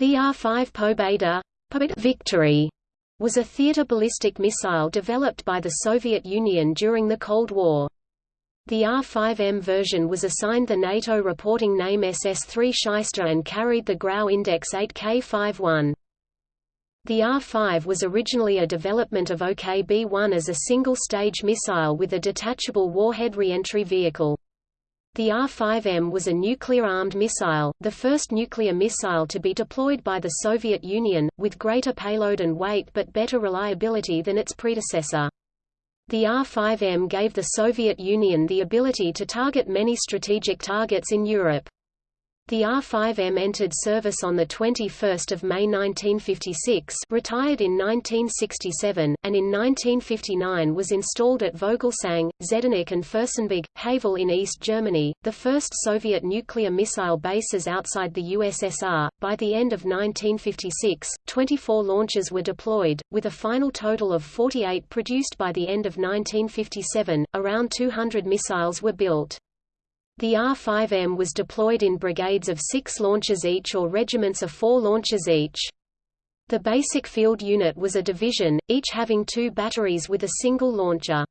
The R-5 Pobeda Victory was a theater ballistic missile developed by the Soviet Union during the Cold War. The R-5M version was assigned the NATO reporting name SS-3 Shyster and carried the GRAU Index 8K51. The R-5 was originally a development of OKB-1 as a single-stage missile with a detachable warhead reentry vehicle. The R-5M was a nuclear-armed missile, the first nuclear missile to be deployed by the Soviet Union, with greater payload and weight but better reliability than its predecessor. The R-5M gave the Soviet Union the ability to target many strategic targets in Europe. The R-5M entered service on 21 May 1956 retired in 1967, and in 1959 was installed at Vogelsang, Zehdenick and Fürstenberg, Havel in East Germany, the first Soviet nuclear missile bases outside the USSR. By the end of 1956, 24 launches were deployed, with a final total of 48 produced by the end of 1957. Around 200 missiles were built. The R-5M was deployed in brigades of six launchers each or regiments of four launchers each. The basic field unit was a division, each having two batteries with a single launcher.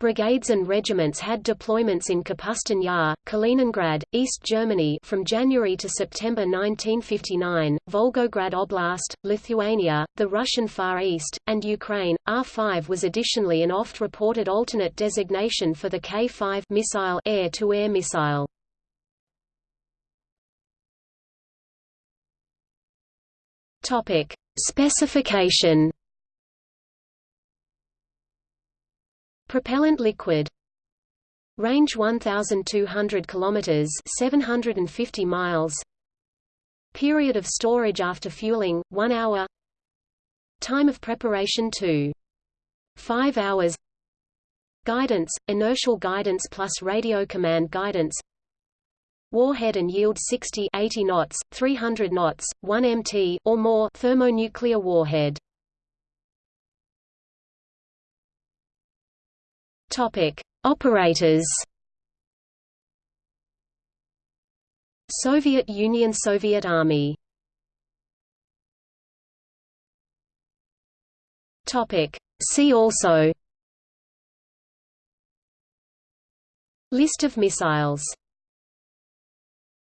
Brigades and regiments had deployments in Kapustin Yar, Kaliningrad, East Germany from January to September 1959, Volgograd Oblast, Lithuania, the Russian Far East, and Ukraine. R-5 was additionally an oft-reported alternate designation for the K-5 missile air-to-air -air missile. Topic: Specification Propellant liquid. Range 1200 kilometers 750 miles. Period of storage after fueling 1 hour. Time of preparation 2 5 hours. Guidance inertial guidance plus radio command guidance. Warhead and yield 60 80 knots 300 knots 1 mt or more thermonuclear warhead Topic: Operators. Soviet Union Soviet Army. Topic: See also. List of missiles